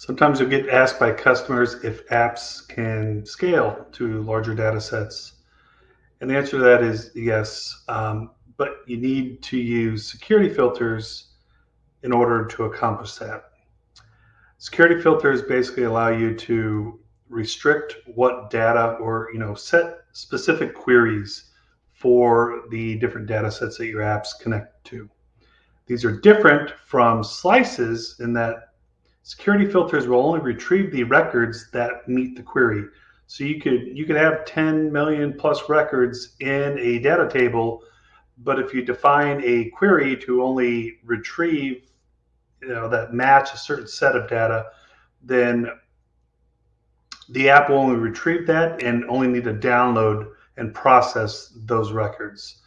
Sometimes you'll get asked by customers if apps can scale to larger data sets. And the answer to that is yes, um, but you need to use security filters in order to accomplish that. Security filters basically allow you to restrict what data or you know set specific queries for the different data sets that your apps connect to. These are different from slices in that Security filters will only retrieve the records that meet the query. So you could you could have 10 million plus records in a data table, but if you define a query to only retrieve you know that match a certain set of data, then the app will only retrieve that and only need to download and process those records.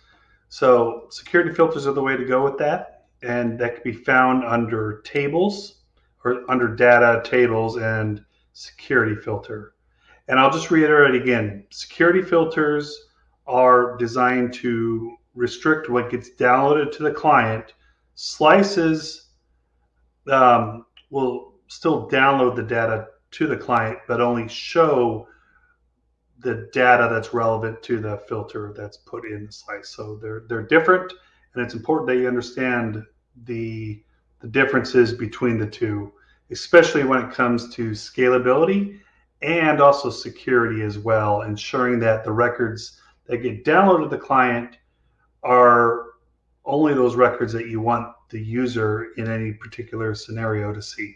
So security filters are the way to go with that, and that can be found under tables or under data, tables, and security filter. And I'll just reiterate again, security filters are designed to restrict what gets downloaded to the client. Slices um, will still download the data to the client, but only show the data that's relevant to the filter that's put in the slice. So they're they're different, and it's important that you understand the the differences between the two, especially when it comes to scalability and also security as well, ensuring that the records that get downloaded to the client are only those records that you want the user in any particular scenario to see.